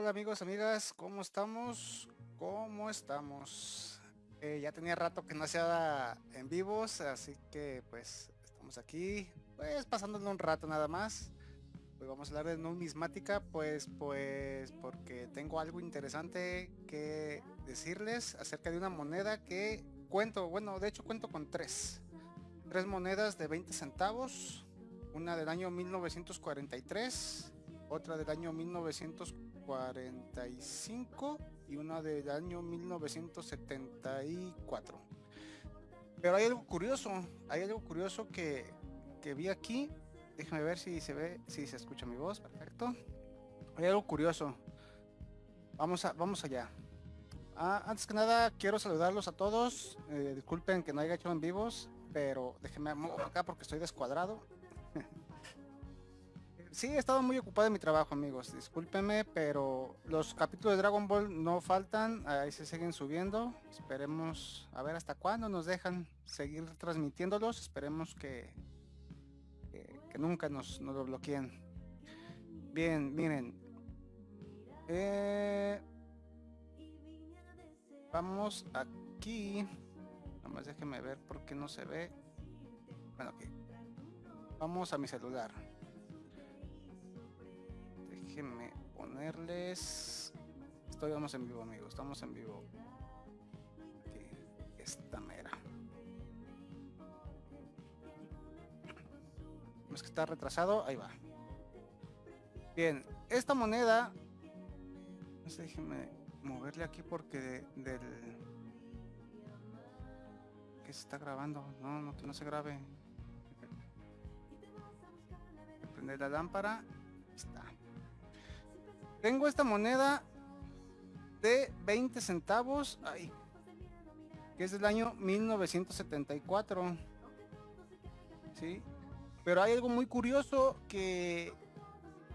Hola amigos, amigas, ¿cómo estamos? ¿Cómo estamos? Eh, ya tenía rato que no hacía en vivos, así que pues estamos aquí, pues pasándole un rato nada más. Hoy vamos a hablar de numismática, pues, pues, porque tengo algo interesante que decirles acerca de una moneda que cuento, bueno, de hecho cuento con tres. Tres monedas de 20 centavos, una del año 1943, otra del año 1945 y una del año 1974. Pero hay algo curioso, hay algo curioso que, que vi aquí. Déjame ver si se ve, si se escucha mi voz, perfecto. Hay algo curioso. Vamos, a, vamos allá. Ah, antes que nada, quiero saludarlos a todos. Eh, disculpen que no haya hecho en vivos, pero déjenme acá porque estoy descuadrado. sí, he estado muy ocupado en mi trabajo, amigos. Discúlpenme, pero los capítulos de Dragon Ball no faltan. Ahí se siguen subiendo. Esperemos a ver hasta cuándo nos dejan seguir transmitiéndolos. Esperemos que, que, nunca nos, nos, lo bloqueen. Bien, miren. Eh, vamos aquí. Nada más déjenme ver por qué no se ve. Bueno. Vamos a mi celular. Déjenme ponerles... Vamos en vivo, amigos. Estamos en vivo. Esta mera. Es que está retrasado. Ahí va. Bien, esta moneda... No sé, déjenme moverle aquí porque del... Que se está grabando. No, no, que no se grabe prender la lámpara. Está. Tengo esta moneda de 20 centavos. Ay, que es del año 1974. ¿Sí? Pero hay algo muy curioso que,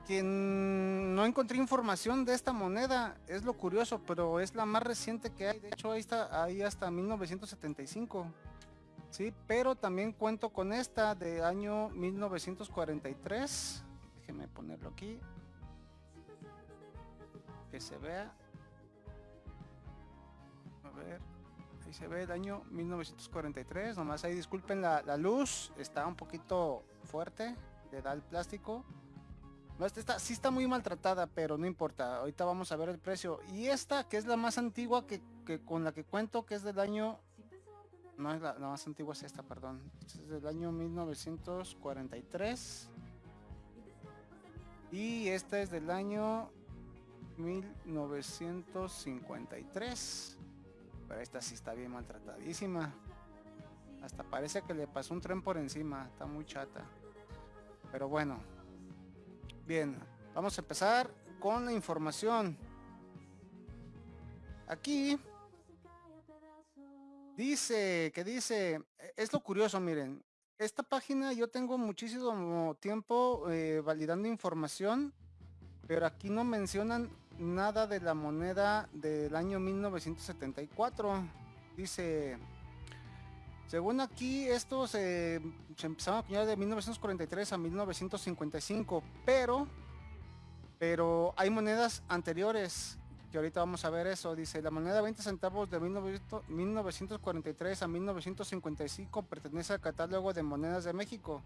que no encontré información de esta moneda. Es lo curioso, pero es la más reciente que hay. De hecho, ahí está, ahí hasta 1975. Sí, pero también cuento con esta de año 1943. Déjenme ponerlo aquí. Se vea. A ver, ahí se ve el año 1943. Nomás ahí disculpen la, la luz, está un poquito fuerte, le da el plástico. No, esta está, sí está muy maltratada, pero no importa. Ahorita vamos a ver el precio. Y esta, que es la más antigua que, que con la que cuento, que es del año no es la, más antigua es esta, perdón. es del año 1943. Y esta es del año 1953. Pero esta sí está bien maltratadísima. Hasta parece que le pasó un tren por encima. Está muy chata. Pero bueno. Bien, vamos a empezar con la información. Aquí Dice, que dice, e, es lo curioso, miren, esta página yo tengo muchísimo tiempo eh, validando información, pero aquí no mencionan nada de la moneda del año 1974. Dice, según aquí, estos se empezaron a acuñar de 1943 a 1955, pero, pero hay monedas anteriores ahorita vamos a ver eso. Dice, la moneda 20 centavos de 1943 a 1955 pertenece al catálogo de monedas de México.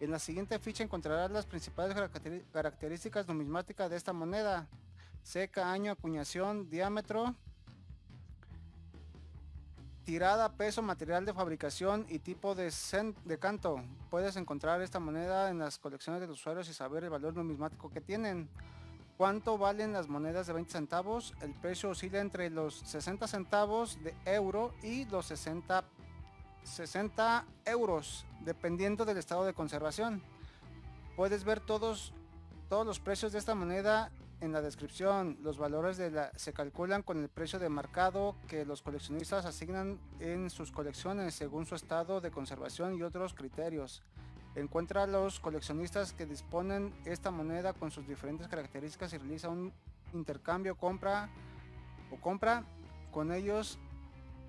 En la siguiente ficha encontrarás las principales características numismáticas de esta moneda. Seca, año, acuñación, diámetro, tirada, peso, material de fabricación y tipo de, canto. Puedes encontrar esta moneda en las colecciones de los usuarios y saber el valor numismático que tienen. ¿Cuánto valen las monedas de 20 centavos? El precio oscila entre los 60 centavos de euro y los 60, 60 euros, dependiendo del estado de conservación. Puedes ver todos, todos los precios de esta moneda en la descripción. Los valores se calculan con el precio de mercado que los coleccionistas asignan en sus colecciones según su estado de conservación y otros criterios. Encuentra a los coleccionistas que disponen esta moneda con sus diferentes características y realiza un intercambio, compra o compra con ellos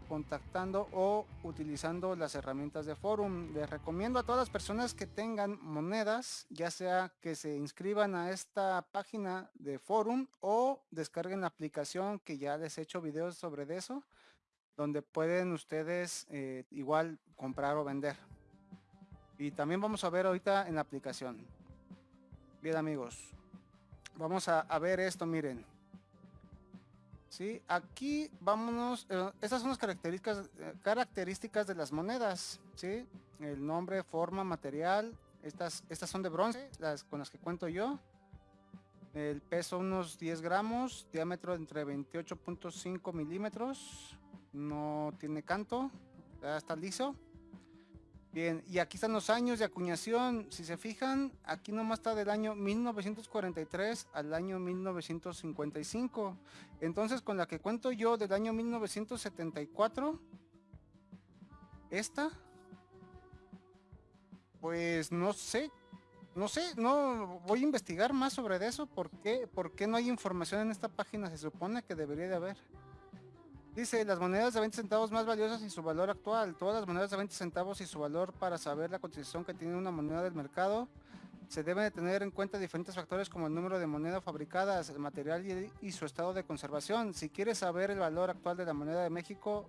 contactando o utilizando las herramientas de forum. Les recomiendo a todas las personas que tengan monedas, ya sea que se inscriban a esta página de forum o descarguen la aplicación que ya les he hecho videos sobre eso, donde pueden ustedes eh, igual comprar o vender. Y también vamos a ver ahorita en la aplicación. Bien amigos, vamos a, ver esto, miren. Sí, aquí vámonos, eh, estas son las características, eh, características de las monedas, ¿sí? El nombre, forma, material, estas, estas son de bronce, las con las que cuento yo. El peso unos 10 gramos, diámetro entre 28.5 milímetros, no tiene canto, ya está liso. Bien, y aquí están los años de acuñación. Si se fijan, aquí nomás está del año 1943 al año 1955. Entonces, con la que cuento yo del año 1974, esta, pues no sé, no sé, no voy a investigar más sobre eso. ¿Por qué, ¿Por qué no hay información en esta página? Se supone que debería de haber. Dice, las monedas de 20 centavos más valiosas y su valor actual. Todas las monedas de 20 centavos y su valor para saber la cotización que tiene una moneda del mercado. Se deben de tener en cuenta diferentes factores como el número de monedas fabricadas, el material y, su estado de conservación. Si quieres saber el valor actual de la moneda de México,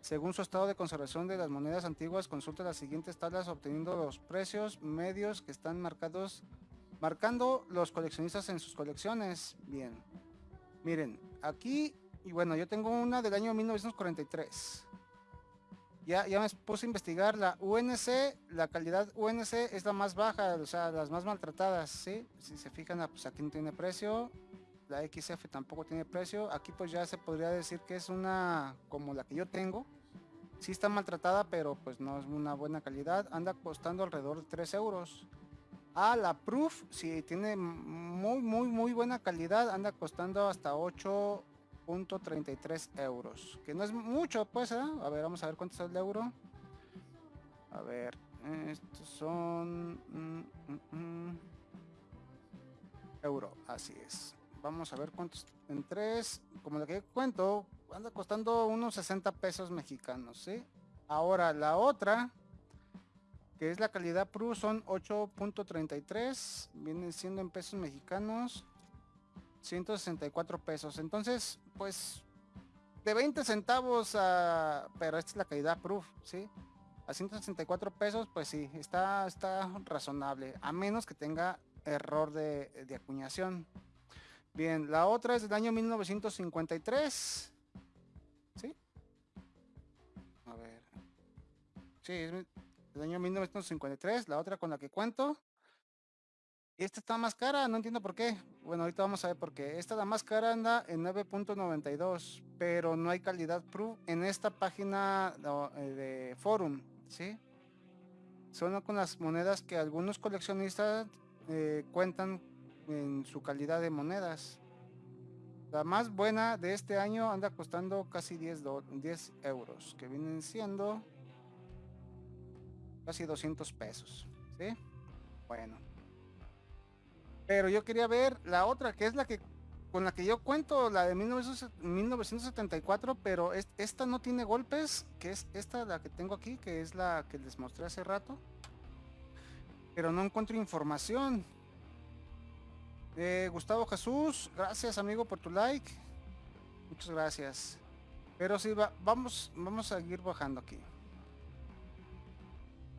según su estado de conservación de las monedas antiguas, consulta las siguientes tablas obteniendo los precios medios que están marcados, marcando los coleccionistas en sus colecciones. Bien, miren, aquí y bueno, yo tengo una del año 1943. Ya, ya me puse a investigar la UNC, la calidad UNC es la más baja, o sea, las más maltratadas, ¿sí? Si se fijan, ah, pues aquí no tiene precio. La XF tampoco tiene precio. Aquí pues ya se podría decir que es una como la que yo tengo. Sí está maltratada, pero pues no es una buena calidad. Anda costando alrededor de 3 euros. Ah, la Proof, si tiene muy, muy, muy buena calidad, anda costando hasta 8 33 euros. Que no es mucho, pues, ¿eh? A ver, vamos a ver cuánto es el euro. A ver, estos son... Mm, mm, mm. euro, así es. Vamos a ver cuántos... En tres, como lo que cuento, anda costando unos 60 pesos mexicanos, ¿sí? Ahora, la otra, que es la calidad Pro, son 8.33. Vienen siendo en pesos mexicanos 164 pesos. Entonces, pues de 20 centavos a... Pero esta es la calidad proof, ¿sí? A 164 pesos, pues sí, está, está razonable. A menos que tenga error de, de acuñación. Bien, la otra es del año 1953. ¿Sí? A ver. Sí, es del año 1953. La otra con la que cuento esta está más cara, no entiendo por qué. Bueno, ahorita vamos a ver por qué. Esta la más cara anda en 9.92, pero no hay calidad proof en esta página eh, de forum, ¿sí? Son con las monedas que algunos coleccionistas eh, cuentan en su calidad de monedas. La más buena de este año anda costando casi 10, 10 euros, que vienen siendo casi 200 pesos, ¿sí? Bueno. Pero yo quería ver la otra, que es la que con la que yo cuento, la de 1974, pero esta no tiene golpes, que es esta la que tengo aquí, que es la que les mostré hace rato. Pero no encuentro información. Eh, Gustavo Jesús, gracias amigo por tu like. Muchas gracias. Pero sí, va, vamos, vamos a seguir bajando aquí.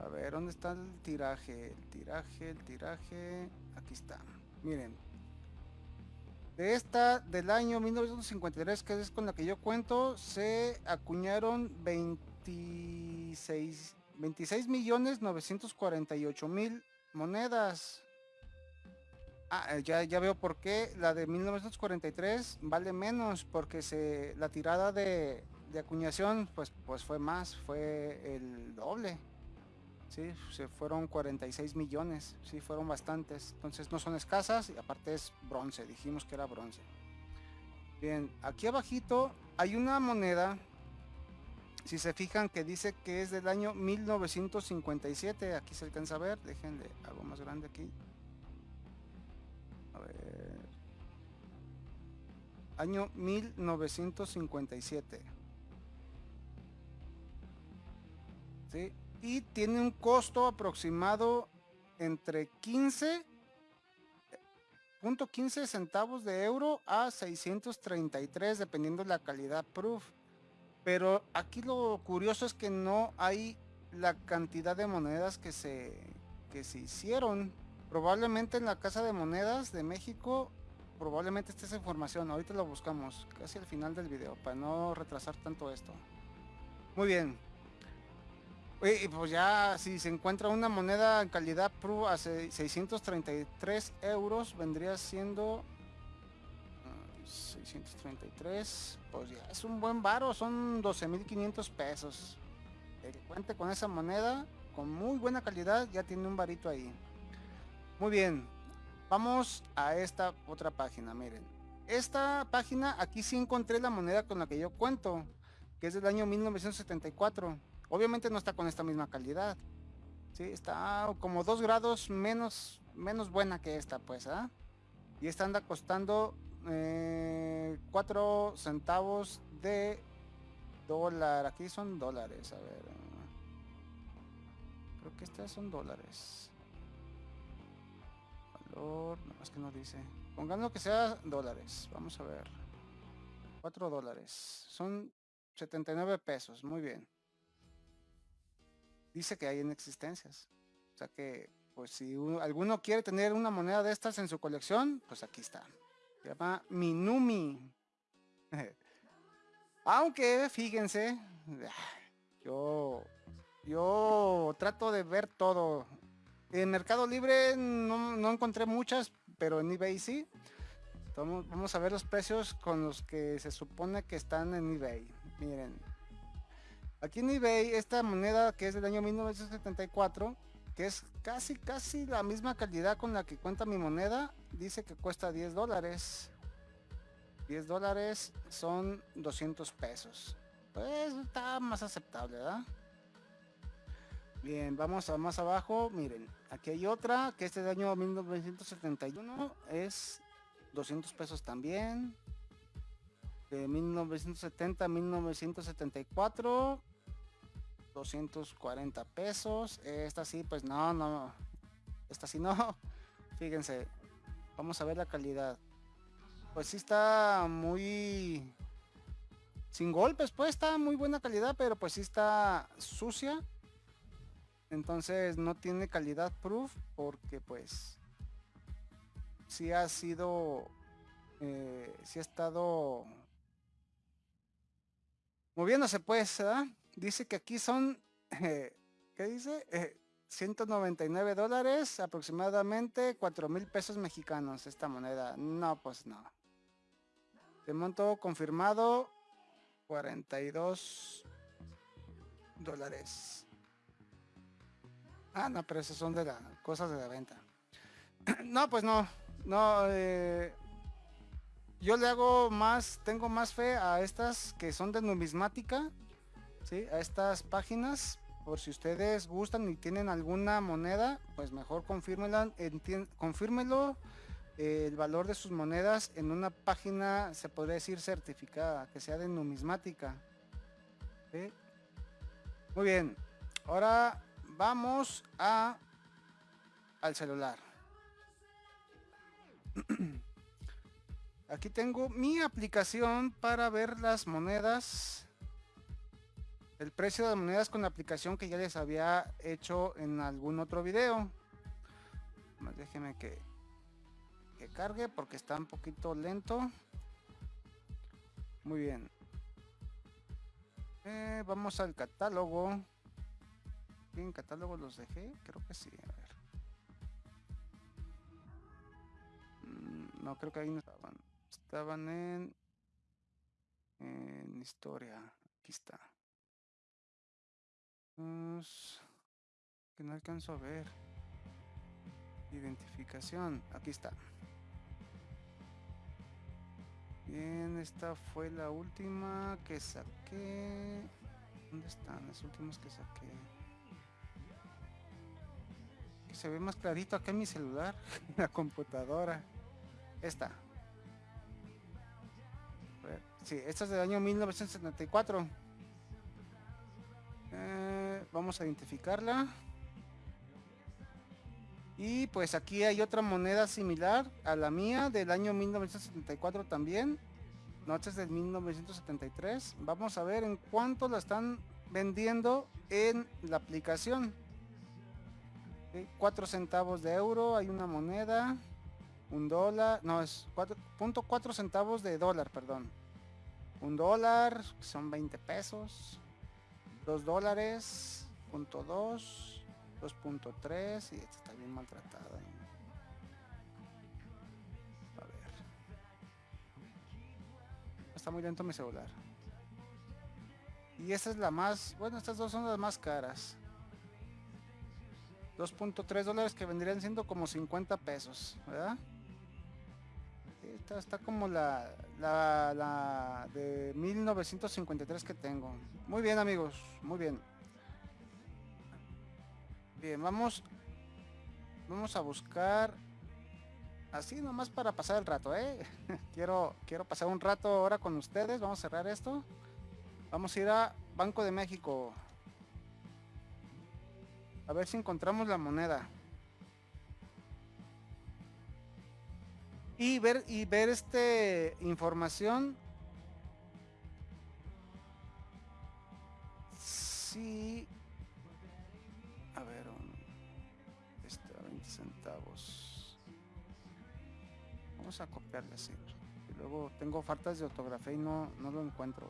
A ver, ¿dónde está el tiraje? El tiraje, el tiraje. Aquí está. Miren. De esta del año 1953, que es con la que yo cuento, se acuñaron 26, 26 millones 948 mil monedas. Ah, eh, ya, ya veo por qué la de 1943 vale menos, porque se, la tirada de, de acuñación pues, pues fue más, fue el doble. Sí, se fueron 46 millones, sí, fueron bastantes. Entonces no son escasas y aparte es bronce, dijimos que era bronce. Bien, aquí abajito hay una moneda, si se fijan que dice que es del año 1957, aquí se alcanza a ver, déjenle algo más grande aquí. A ver. Año 1957. Y tiene un costo aproximado entre 15 .15 centavos de euro a 633 dependiendo de la calidad proof. Pero aquí lo curioso es que no hay la cantidad de monedas que se, que se hicieron. Probablemente en la Casa de Monedas de México, probablemente esté esa información. Ahorita lo buscamos casi al final del video para no retrasar tanto esto. Muy bien. Y pues ya si se encuentra una moneda en calidad Pro a 633 euros, vendría siendo 633, pues ya es un buen varo, son 12.500 pesos. El que cuente con esa moneda, con muy buena calidad, ya tiene un varito ahí. Muy bien, vamos a esta otra página, miren. Esta página, aquí sí encontré la moneda con la que yo cuento, que es del año 1974 Obviamente no está con esta misma calidad. Sí, está como dos grados menos, menos buena que esta, pues, ¿ah? Y esta anda costando eh, 4 centavos de dólar. Aquí son dólares, a ver. Creo que estas son dólares. Valor, no, es que no dice. Pongamos que sea dólares. Vamos a ver. 4 dólares. Son 79 pesos. Muy bien dice que hay en existencias. O sea que, pues si alguno quiere tener una moneda de estas en su colección, pues aquí está. Se llama Minumi. Aunque, fíjense, yo, yo trato de ver todo. En Mercado Libre no, no encontré muchas, pero en eBay sí. Vamos a ver los precios con los que se supone que están en eBay. Miren, Aquí en eBay, esta moneda que es del año 1974, que es casi casi la misma calidad con la que cuenta mi moneda, dice que cuesta 10 dólares. 10 dólares son 200 pesos. Pues está más aceptable, ¿verdad? Bien, vamos a más abajo. Miren, aquí hay otra que este del año 1971 es 200 pesos también. De 1970 a 1974 240 pesos. Esta sí, pues no, no. Esta sí no. Fíjense. Vamos a ver la calidad. Pues sí está muy... Sin golpes, pues está muy buena calidad, pero pues sí está sucia. Entonces no tiene calidad proof porque pues sí ha sido... Eh, sí ha estado moviéndose pues. Dice que aquí son, eh, ¿qué dice? 199 eh, dólares, aproximadamente 4 mil pesos mexicanos esta moneda. No, pues no. De monto confirmado, 42 dólares. Ah, no, pero esos son de las cosas de la venta. no, pues no. No, eh, yo le hago más, tengo más fe a estas que son de numismática a estas páginas por si ustedes gustan y tienen alguna moneda pues mejor confírmelo eh, el valor de sus monedas en una página se podría decir certificada que sea de numismática muy bien ahora vamos a al celular. Aquí tengo mi aplicación para ver las monedas el precio de monedas con la aplicación que ya les había hecho en algún otro video. Déjenme que, que cargue porque está un poquito lento. Muy bien. Eh, vamos al catálogo. ¿En catálogo los dejé? Creo que sí. A ver. Mm, no, creo que ahí no estaban. Estaban en, en historia. Aquí está. Pues, que no alcanzo a ver. Identificación. Aquí está. Bien, esta fue la última que saqué. ¿Dónde están las últimas que saqué? Que se ve más clarito acá en mi celular, la computadora. Esta. Sí, esta es del año 1974. Eh, vamos a identificarla. Y pues aquí hay otra moneda similar a la mía del año 1974 también. Noches del 1973. Vamos a ver en cuánto la están vendiendo en la aplicación. 4 centavos de euro, hay una moneda, un dólar, no es 4.4 centavos de dólar, perdón. Un dólar, son 20 pesos. 2 dólares, punto 2, 2.3 y esta está bien maltratada. A ver. Está muy lento mi celular. Y esta es la más, bueno, estas dos son las más caras. 2.3 dólares que vendrían siendo como 50 pesos, ¿verdad? Esta está como la, la, la de 1953 que tengo. Muy bien amigos, muy bien. Bien, vamos, vamos a buscar así nomás para pasar el rato, ¿eh? quiero, quiero pasar un rato ahora con ustedes. Vamos a cerrar esto. Vamos a ir a Banco de México. A ver si encontramos la moneda. Y ver y ver este información. Sí. A ver, este 20 centavos. Vamos a copiarle así. Y luego tengo faltas de ortografía y no, no lo encuentro.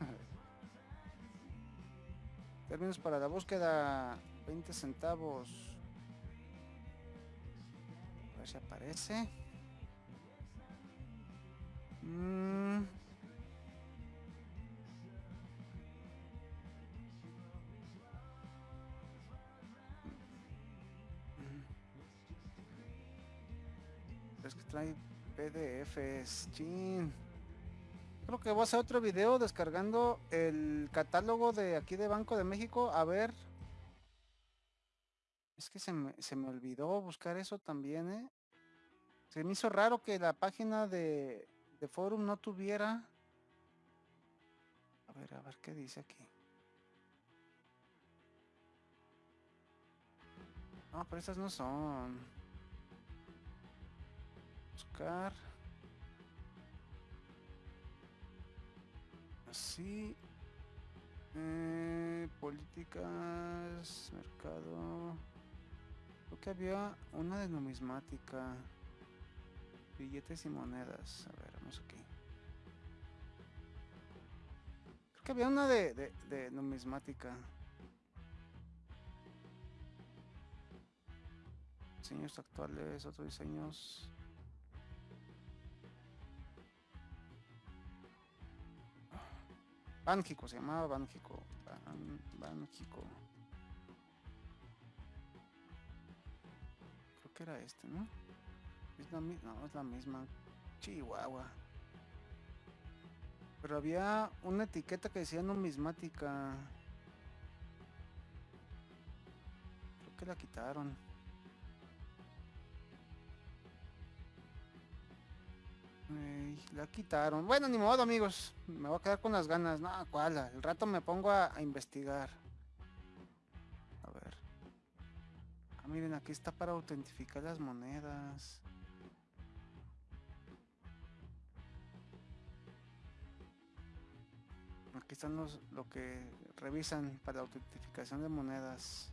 Términos para la búsqueda 20 centavos. A ver si aparece. Mm. Es que trae PDFs, chin. Creo que voy a hacer otro video descargando el catálogo de aquí de Banco de México. A ver. Es que se me, se me olvidó buscar eso también, ¿eh? Se me hizo raro que la página de, de forum no tuviera... A ver, a ver qué dice aquí. No, pero estas no son. Buscar. Así. Eh, políticas, mercado. Creo que había una de numismática. Billetes y monedas. A ver, vamos aquí. Creo que había una de, numismática. Diseños actuales, otros diseños. Bánjico, se llamaba Bánjico. Ban. Creo que era este, ¿no? Es la misma, no, es la misma. Chihuahua. Pero había una etiqueta que decía numismática. Creo que la quitaron. La quitaron. Bueno, ni modo, amigos. Me voy a quedar con las ganas. No, cuál. El rato me pongo a, a investigar. A ver. Ah, miren, aquí está para autentificar las monedas. Aquí están los lo que revisan para la autentificación de monedas.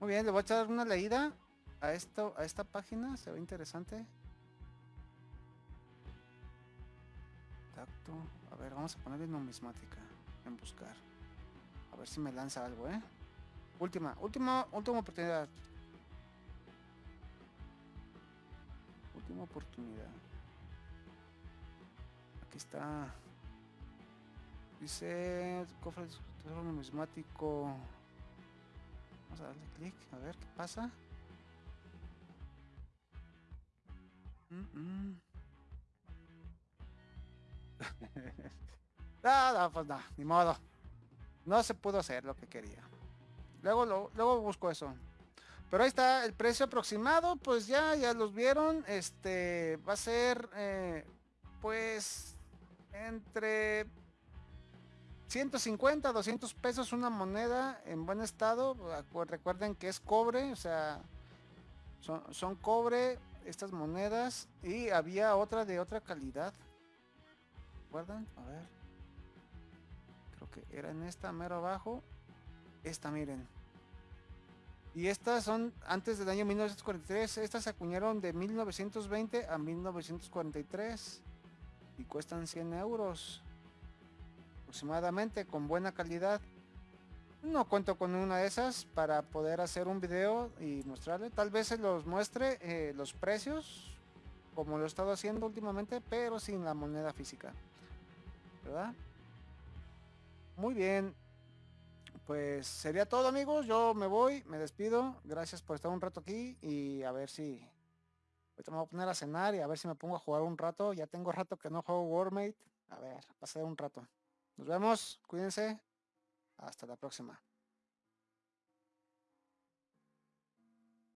Muy bien, le voy a echar una leída a esto, a esta página, se ve interesante. Tacto. A ver, vamos a ponerle numismática en buscar. A ver si me lanza algo, ¿eh? Última, última, última oportunidad. Última oportunidad. Aquí está. Dice cofre tesoro numismático. Vamos a darle clic, a ver qué pasa. Mm -mm. pues no, ni modo. No se pudo hacer lo que quería. Luego, lo, luego busco eso. Pero ahí está el precio aproximado, pues ya, ya los vieron. Este va a ser, eh, pues, entre 150, 200 pesos una moneda en buen estado. Recuerden que es cobre, o sea, son, cobre estas monedas. Y había otra de otra calidad. ¿Recuerdan? A ver. Creo que era en esta mero abajo. Esta, miren. Y estas son antes del año 1943. Estas se acuñaron de 1920 a 1943. Y cuestan 100 euros. Aproximadamente, con buena calidad. No cuento con una de esas para poder hacer un video y mostrarle. Tal vez se los muestre eh, los precios. Como lo he estado haciendo últimamente. Pero sin la moneda física. ¿Verdad? Muy bien pues sería todo amigos, yo me voy, me despido, gracias por estar un rato aquí y a ver si, me voy a poner a cenar y a ver si me pongo a jugar un rato, ya tengo rato que no juego Warmate, a ver, pasar un rato. Nos vemos, cuídense, hasta la próxima.